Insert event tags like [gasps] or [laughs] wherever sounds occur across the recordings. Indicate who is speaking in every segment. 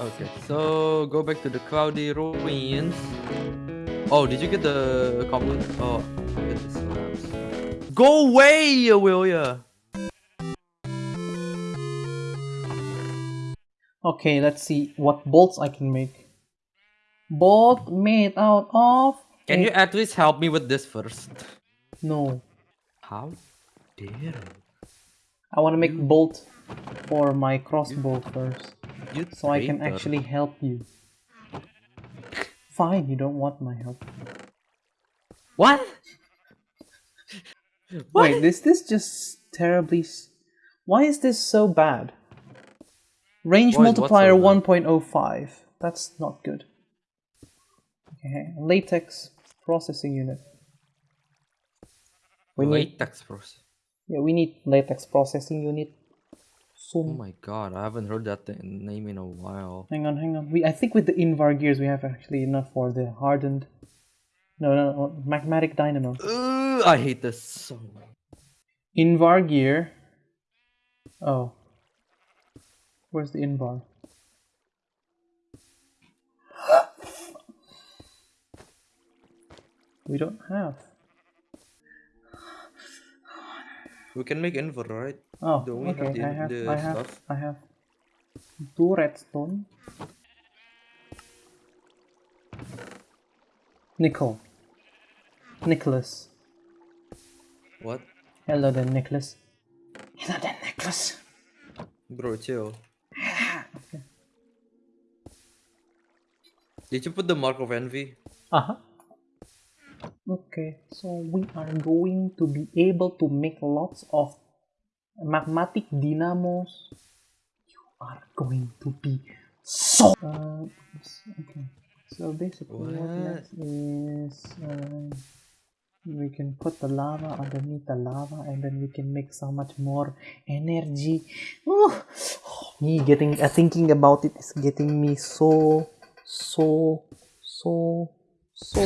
Speaker 1: Okay, so go back to the cloudy ruins. Oh, did you get the cobble? Oh, get the slabs. Go away, will ya?
Speaker 2: Okay, let's see what bolts I can make. Bolt made out of...
Speaker 1: Can you at least help me with this first?
Speaker 2: No.
Speaker 1: How dare
Speaker 2: I want to make bolt for my crossbow first.
Speaker 1: You?
Speaker 2: So I can actually help you. Fine, you don't want my help.
Speaker 1: What?
Speaker 2: Wait, is this just terribly... s- Why is this so bad? Range
Speaker 1: Why
Speaker 2: multiplier
Speaker 1: so
Speaker 2: 1.05. That's not good. Okay, latex processing unit. We need
Speaker 1: Latex process.
Speaker 2: yeah, we need latex processing unit.
Speaker 1: Oh my god, I haven't heard that th- name in a while.
Speaker 2: Hang on, hang on. We I think with the Invar gears we have actually enough for the hardened. No, no, no magmatic dynamo.
Speaker 1: Ugh, I hate this so much.
Speaker 2: Invar gear. Oh. Where's the Invar? [gasps] we don't have.
Speaker 1: We can make Invar, right?
Speaker 2: Oh,
Speaker 1: Don't we have
Speaker 2: okay.
Speaker 1: the-
Speaker 2: I have.
Speaker 1: the
Speaker 2: I have.
Speaker 1: stuff?
Speaker 2: I have two redstone. Nickel. Nicholas.
Speaker 1: What?
Speaker 2: Hello there, Nicholas. Hello there, Nicholas.
Speaker 1: Bro, chill. [laughs] Did you put the mark of envy?
Speaker 2: Uh huh. Okay, so we are going to be able to make lots of magmatic dynamos. You are going to be so. Uh, okay. So basically, what,
Speaker 1: What?
Speaker 2: next is uh, we can put the lava underneath the lava, and then we can make so much more energy. Ooh, me getting uh, thinking about it is getting me so so so so.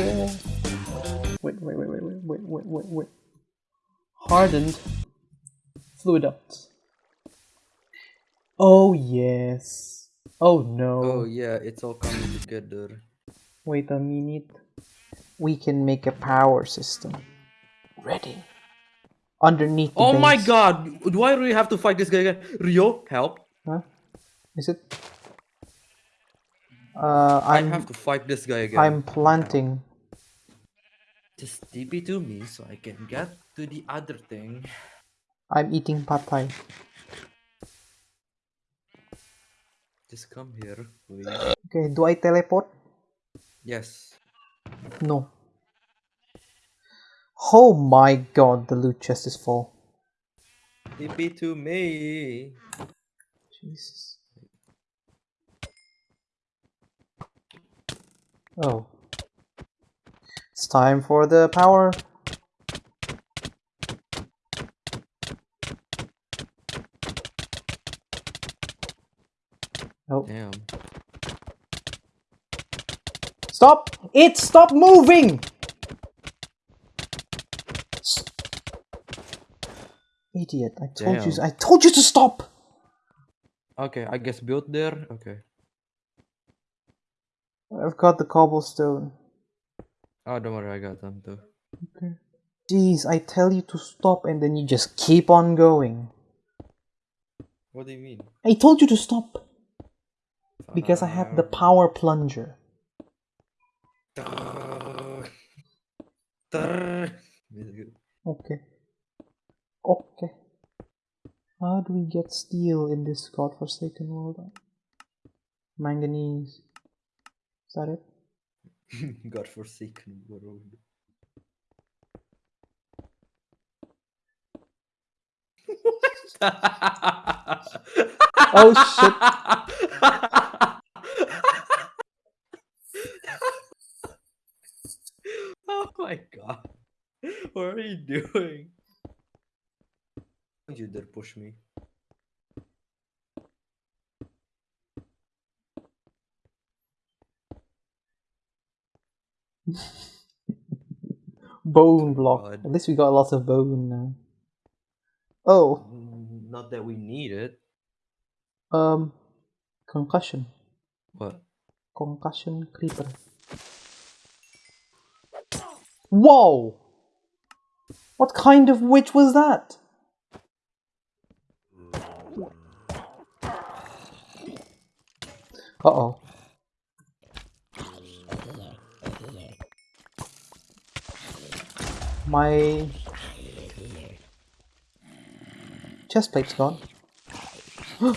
Speaker 2: Wait, wait, wait, wait, wait, wait, wait, wait, wait. Hardened fluid ducts. Oh yes. Oh no.
Speaker 1: Oh yeah, it's all coming together.
Speaker 2: Wait a minute. We can make a power system. Ready. Underneath the
Speaker 1: Oh my god! Why do we have to fight this guy again? Rio, help!
Speaker 2: Huh? Is it? Uh,
Speaker 1: I have to fight this guy again.
Speaker 2: I'm planting.
Speaker 1: Just TP to me so I can get to the other thing.
Speaker 2: I'm eating pad thai.
Speaker 1: Just come here, please.
Speaker 2: Okay, do I teleport?
Speaker 1: Yes.
Speaker 2: No. Oh my god, the loot chest is full.
Speaker 1: TP to me.
Speaker 2: Jesus. Oh. It's time for the power. Oh,
Speaker 1: Damn.
Speaker 2: stop! It stop moving! Idiot, I told you I told you to stop!
Speaker 1: Okay, I guess build there. Okay.
Speaker 2: I've got the cobblestone.
Speaker 1: Oh, don't worry, I got them too.
Speaker 2: Okay. Jeez, I tell you to stop and then you just keep on going.
Speaker 1: What do you mean?
Speaker 2: I told you to stop because I have the power plunger. Okay. Okay. How do we get steel in this godforsaken world? Manganese. Is that it? [laughs]
Speaker 1: Godforsaken world.
Speaker 2: Oh shit. [laughs]
Speaker 1: oh my god. What are you doing? Don't you dare push me. [laughs]
Speaker 2: Bone block.
Speaker 1: God.
Speaker 2: At least we got lots of bone now. Oh,
Speaker 1: Mm, Not that we need it.
Speaker 2: um, concussion.
Speaker 1: What?
Speaker 2: Concussion creeper. Whoa! What kind of witch was that? Uh oh. My chest plate's gone. [gasps] oh,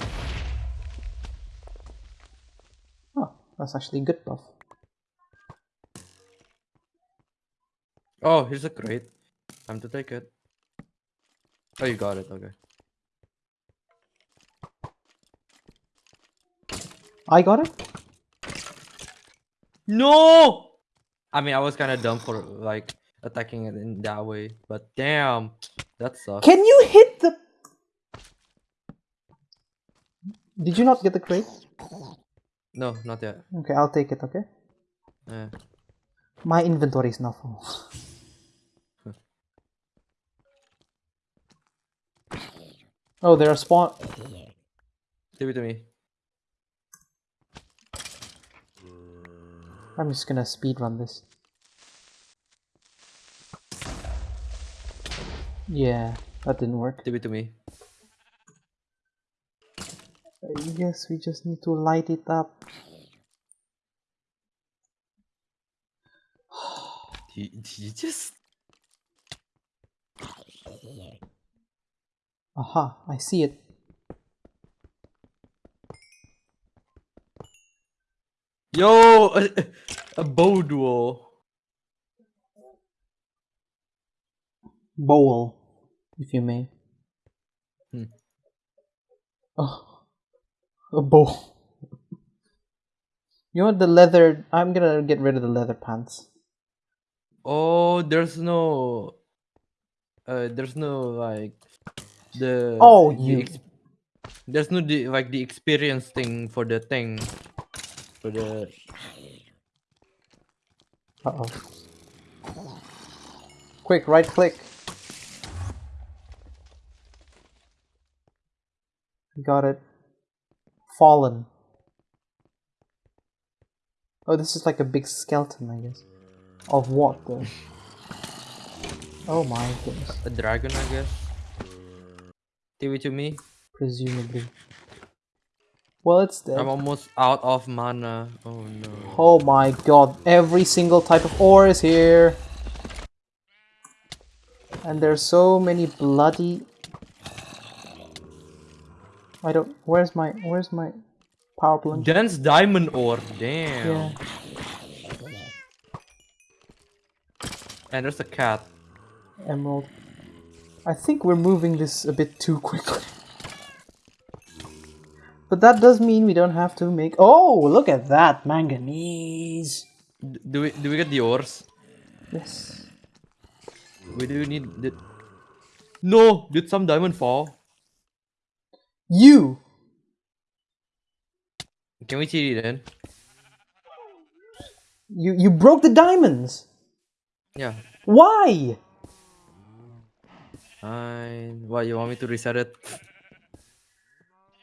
Speaker 2: that's actually good buff.
Speaker 1: Oh, here's a crate. Time to take it. Oh, you got it. Okay.
Speaker 2: I got it?
Speaker 1: No! I mean, I was kind of dumb for like attacking it in that way, but damn, that sucks.
Speaker 2: Can you hit the... Did you not get the crate?
Speaker 1: No, not yet.
Speaker 2: Okay, I'll take it, okay?
Speaker 1: Yeah.
Speaker 2: My inventory is not full. [laughs] oh, there are spawn...
Speaker 1: Give it to me.
Speaker 2: I'm just gonna speed run this. Yeah, that didn't work.
Speaker 1: Give it to me.
Speaker 2: I guess we just need to light it up.
Speaker 1: You, you just
Speaker 2: Aha, I see it.
Speaker 1: yo [laughs] a, a bow duel.
Speaker 2: Bowl, if you may.
Speaker 1: Hmm.
Speaker 2: Oh, a bowl. you want the leather? I'm gonna get rid of the leather pants.
Speaker 1: Oh, there's no. Uh, there's no like the.
Speaker 2: Oh, you-
Speaker 1: there's no the, like the experience thing for the thing. For the
Speaker 2: Uh oh. Quick, right click. Got it. Fallen. Oh, this is like a big skeleton, I guess. Of what, though? Oh my goodness.
Speaker 1: a dragon, I guess. Give it to me.
Speaker 2: Presumably. Well, it's dead.
Speaker 1: I'm almost out of mana. Oh no.
Speaker 2: Oh my god, every single type of ore is here. And there's so many bloody I don't where's my where's my power plunge?
Speaker 1: Dense diamond ore. Damn.
Speaker 2: Yeah.
Speaker 1: And there's a cat.
Speaker 2: Emerald. I think we're moving this a bit too quickly. But that does mean we don't have to make Oh, look at that manganese.
Speaker 1: Do we do we get the ores?
Speaker 2: Yes.
Speaker 1: We do need did No! Did some diamond fall?
Speaker 2: You
Speaker 1: Can we cheat it then?
Speaker 2: you you broke the diamonds.
Speaker 1: Yeah.
Speaker 2: Why?
Speaker 1: Fine. What you want me to reset it?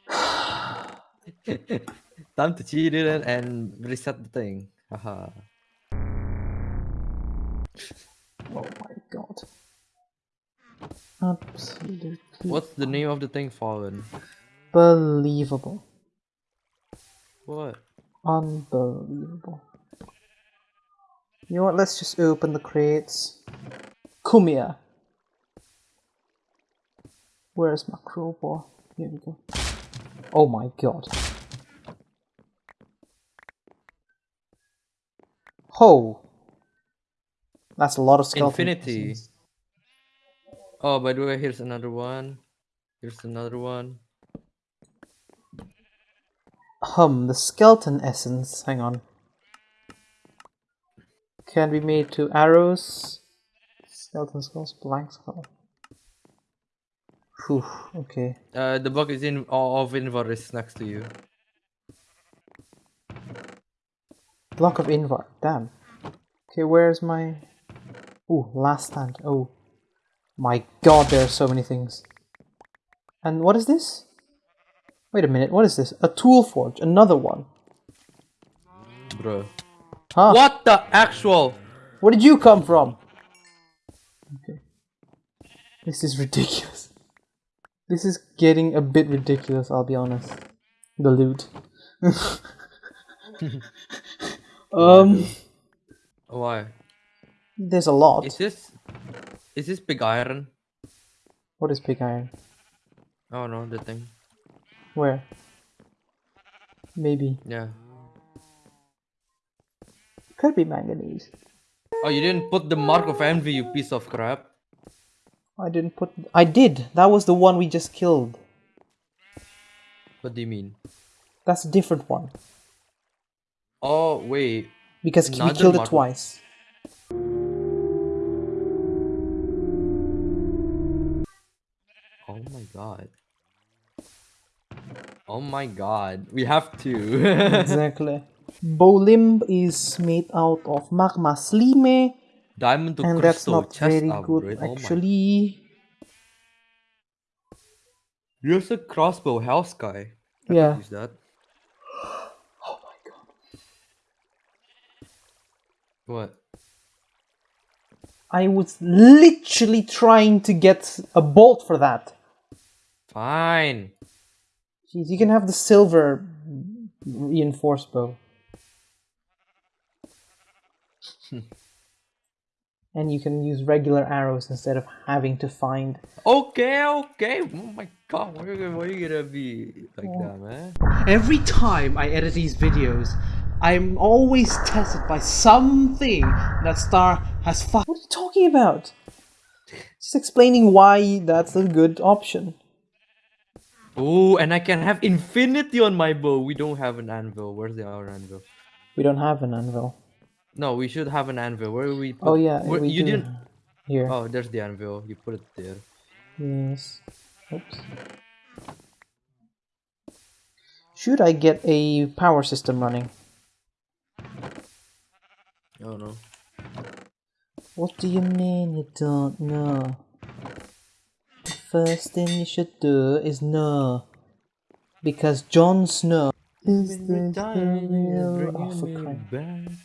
Speaker 1: [sighs] Time to cheat it and, and reset the thing. Haha.
Speaker 2: Oh my god. Absolutely
Speaker 1: What's the name of the thing fallen?
Speaker 2: unbelievable.
Speaker 1: What?
Speaker 2: Unbelievable. You know what? Let's just open the crates. Kumia. Where's my crowbar? Here we go. Oh my god. Ho! That's a lot of skeleton.
Speaker 1: Infinity. Oh, by the way, here's another one. Here's another one.
Speaker 2: Hum, the skeleton essence. Hang on. Can be made to arrows. Skeleton skulls, blank skull. Okay.
Speaker 1: Uh, the book is in of Invar is next to you.
Speaker 2: Block of Invar. Damn. Okay, where's my. Ooh, last stand. Oh. My god, there are so many things. And what is this? Wait a minute, what is this? A tool forge, another one.
Speaker 1: bro.
Speaker 2: Huh?
Speaker 1: What the actual?
Speaker 2: Where did you come from? Okay. This is ridiculous. This is getting a bit ridiculous, I'll be honest. The loot. [laughs] um,
Speaker 1: Why?
Speaker 2: there's a lot.
Speaker 1: Is this is this big iron?
Speaker 2: What is pig iron?
Speaker 1: Oh no, the thing.
Speaker 2: Where? Maybe.
Speaker 1: Yeah.
Speaker 2: Could be manganese.
Speaker 1: Oh, you didn't put the mark of envy, you piece of crap.
Speaker 2: I didn't put. I did. That was the one we just killed.
Speaker 1: What do you mean?
Speaker 2: That's a different one
Speaker 1: Oh wait.
Speaker 2: because we killed it twice.
Speaker 1: Oh my god. Oh my god. We have to. [laughs]
Speaker 2: exactly. Bolimb is made out of magma slime,
Speaker 1: Diamond to
Speaker 2: and that's
Speaker 1: crystal
Speaker 2: not
Speaker 1: chest
Speaker 2: very
Speaker 1: upgrade.
Speaker 2: good
Speaker 1: Oh
Speaker 2: actually.
Speaker 1: Here's a crossbow, Hellsky. I
Speaker 2: Yeah.
Speaker 1: Use that.
Speaker 2: Oh my god.
Speaker 1: What?
Speaker 2: I was literally trying to get a bolt for that.
Speaker 1: Fine.
Speaker 2: Jeez, you can have the silver reinforced bow. [laughs] and you can use regular arrows instead of having to find.
Speaker 1: Okay, okay. Oh my god, why are you, why are you gonna be like
Speaker 2: Oh.
Speaker 1: that, man?
Speaker 2: Every time I edit these videos, I'm always tested by something that Star has fu- What are you talking about? Just explaining why that's a good option.
Speaker 1: Oh, and I can have infinity on my bow. We don't have an anvil. Where's the our anvil?
Speaker 2: We don't have an anvil.
Speaker 1: No, we should have an anvil. Where we? Oh, put,
Speaker 2: Oh yeah,
Speaker 1: where, you
Speaker 2: do.
Speaker 1: didn't.
Speaker 2: Here.
Speaker 1: Oh, there's the anvil. You put it there.
Speaker 2: Yes. Oops. Should I get a power system running?
Speaker 1: Oh no.
Speaker 2: What do you mean you don't know? The first thing you should do is know. Because Jon Snow is the real... Oh, for crying-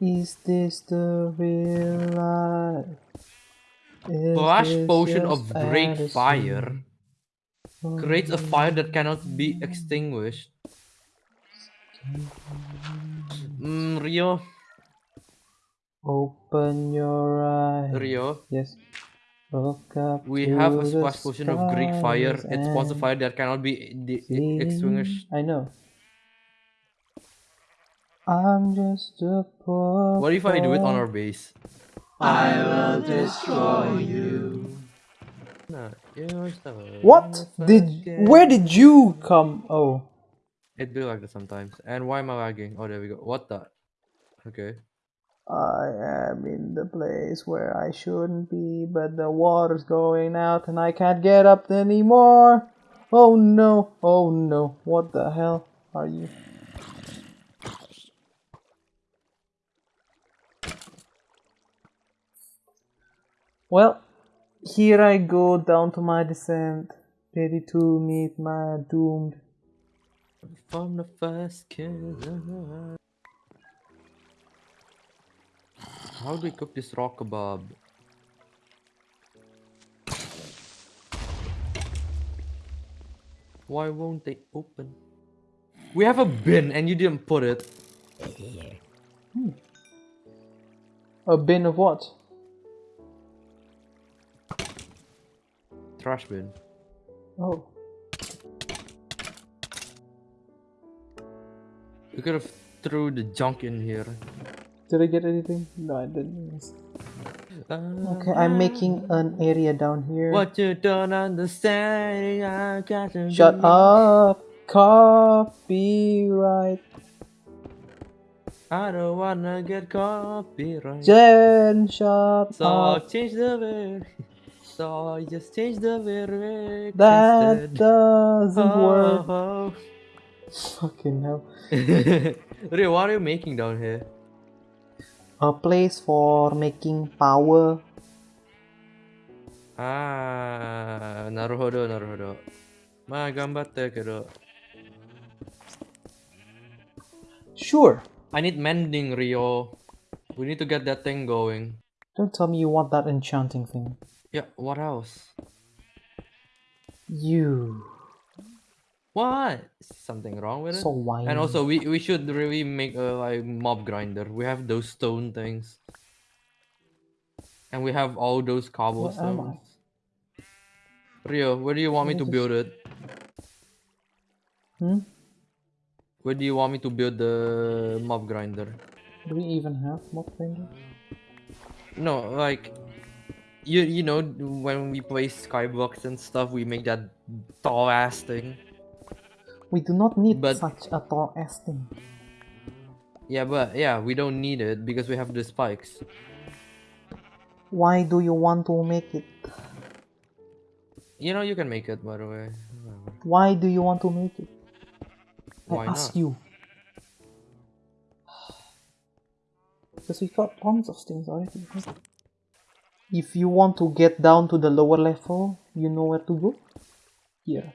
Speaker 2: Is this the real life? Is
Speaker 1: potion of
Speaker 2: Greek
Speaker 1: fire creates a fire that cannot be extinguished. Mm, Rio,
Speaker 2: Open your eyes.
Speaker 1: Rio,
Speaker 2: Yes. Look up
Speaker 1: we have a splash potion of Greek fire.
Speaker 2: stars
Speaker 1: It spawns a fire that cannot be extinguished.
Speaker 2: I know. I'm just a poor
Speaker 1: What if I do it on our base?
Speaker 2: I will destroy you.
Speaker 1: No, you're so
Speaker 2: What did? Where did you come? Oh,
Speaker 1: It do like that sometimes. And why am I lagging? Oh, there we go. What the? Okay.
Speaker 2: I am in the place where I shouldn't be, but the water's going out and I can't get up anymore. Oh no! Oh no! What the hell are you? Well, here I go down to my descent, ready to meet my doomed.
Speaker 1: From the first kiss. How do we cook this raw kebab? Why won't they open? We have a bin and you didn't put it. Hmm.
Speaker 2: A bin of what?
Speaker 1: Trash bin.
Speaker 2: Oh,
Speaker 1: You could have threw the junk in here.
Speaker 2: did I get anything? No, I didn't.
Speaker 1: Uh,
Speaker 2: Okay, I'm making an area down here.
Speaker 1: What you don't understand, I got to
Speaker 2: Shut
Speaker 1: be-
Speaker 2: up! Copyright.
Speaker 1: I don't wanna get copyright.
Speaker 2: Jen, shut
Speaker 1: So
Speaker 2: up.
Speaker 1: So change the word. [laughs] So just change the lyrics
Speaker 2: That
Speaker 1: instead.
Speaker 2: doesn't work.
Speaker 1: Oh,
Speaker 2: Fucking hell. [laughs]
Speaker 1: oh. Rio, what are you making down here?
Speaker 2: A place for making power.
Speaker 1: Ah, naruhodo, naruhodo. Ma, gambatte kedo.
Speaker 2: Sure.
Speaker 1: I need mending, Rio. We need to get that thing going.
Speaker 2: Don't tell me you want that enchanting thing.
Speaker 1: Yeah, what else?
Speaker 2: You.
Speaker 1: What? Something wrong with it?
Speaker 2: So whiny.
Speaker 1: And also, we we should really make a like mob grinder. We have those stone things, and we have all those cobblestones. Rio, where do you want me to build it?
Speaker 2: Hmm?
Speaker 1: Where do you want me to build the mob grinder?
Speaker 2: Do we even have mob grinder?
Speaker 1: No, like you you know when we play Skybox and stuff, we make that tall ass thing.
Speaker 2: We do not need
Speaker 1: But-
Speaker 2: such a tall ass thing.
Speaker 1: Yeah, but yeah, we don't need it because we have the spikes.
Speaker 2: Why do you want to make it?
Speaker 1: You know you can make it by the way.
Speaker 2: Why do you want to make it?
Speaker 1: Why
Speaker 2: I ask
Speaker 1: not?
Speaker 2: you. [sighs] Because we got tons of things already. If you want to get down to the lower level, you know where to go? Here.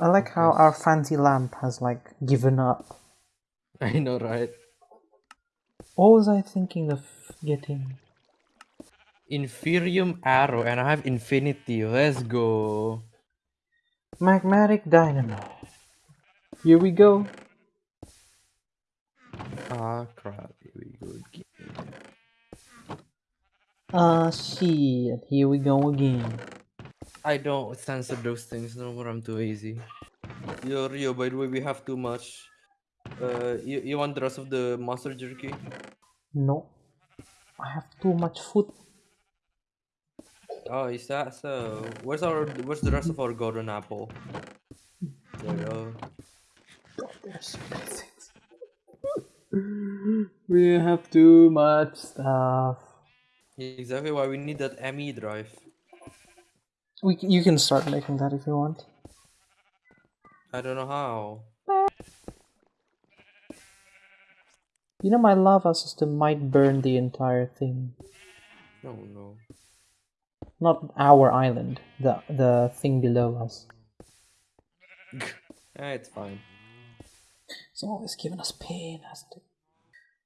Speaker 2: I like how our fancy lamp has like given up. [laughs]
Speaker 1: I know, right?
Speaker 2: What was I thinking of getting?
Speaker 1: Inferium arrow and I have infinity. Let's go.
Speaker 2: Magmatic dynamo. Here we go.
Speaker 1: Ah crap, here we go again.
Speaker 2: Ah shit, here we go again.
Speaker 1: I don't censor those things no more, I'm too lazy. Yo Rio, by the way, we have too much. Uh, you, you want the rest of the monster jerky?
Speaker 2: No. I have too much food.
Speaker 1: Oh, is that so? Where's our where's the rest of our golden apple? There you go. [laughs]
Speaker 2: There's things. we have too much stuff.
Speaker 1: Exactly why we need that ME drive.
Speaker 2: We, you can start making that if you want.
Speaker 1: I don't know how.
Speaker 2: You know my lava system might burn the entire thing.
Speaker 1: No, no.
Speaker 2: Not our island, the the thing below us. [laughs]
Speaker 1: Eh, it's fine.
Speaker 2: It's always giving us pain, hasn't it?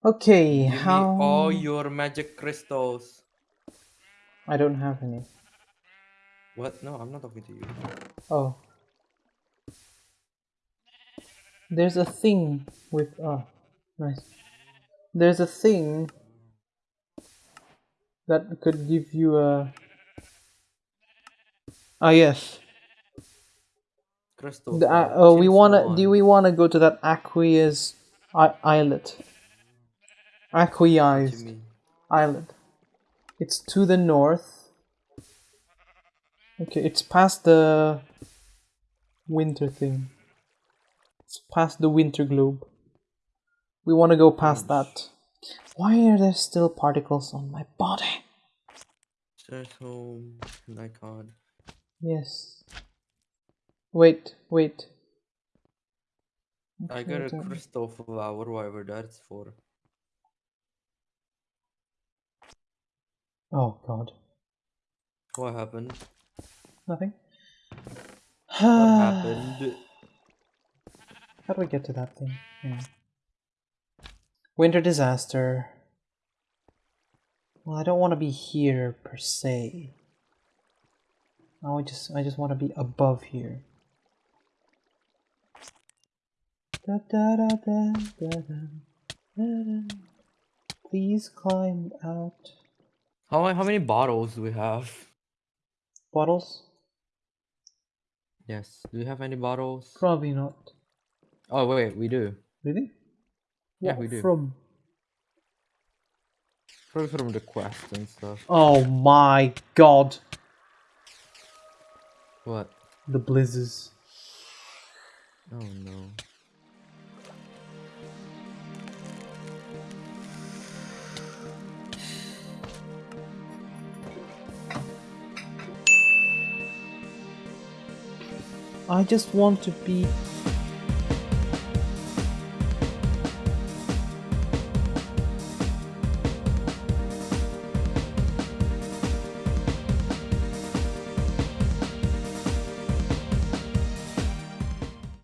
Speaker 2: Okay,
Speaker 1: Give
Speaker 2: how
Speaker 1: me all your magic crystals.
Speaker 2: I don't have any.
Speaker 1: What? No, I'm not talking to you.
Speaker 2: Oh. There's a thing with oh nice. There's a thing that could give you a Ah yes. Crystal. Uh, oh, we wanna do we wanna go to that Aqueous I- islet?
Speaker 1: What
Speaker 2: Aqueized
Speaker 1: you mean?
Speaker 2: island. It's to the north. Okay, it's past the winter thing. It's past the winter globe. We want to go past that. Why are there still particles on my body?
Speaker 1: Search home. My god.
Speaker 2: Yes. Wait, wait.
Speaker 1: I got a crystal flower, whatever that's for.
Speaker 2: Oh god.
Speaker 1: What happened?
Speaker 2: Nothing.
Speaker 1: What [sighs] happened?
Speaker 2: How do we get to that thing? Yeah. Winter disaster. Well, I don't want to be here per se. I just I just want to be above here. Da, da, da, da, da, da, da, da. Please climb out.
Speaker 1: How how many bottles do we have?
Speaker 2: Bottles?
Speaker 1: Yes. Do we have any bottles?
Speaker 2: Probably not.
Speaker 1: Oh wait, we do.
Speaker 2: Really?
Speaker 1: Yeah,
Speaker 2: What
Speaker 1: we do.
Speaker 2: From?
Speaker 1: Probably from the quest and stuff.
Speaker 2: Oh my god.
Speaker 1: What?
Speaker 2: The blizzards.
Speaker 1: Oh no.
Speaker 2: I just want to be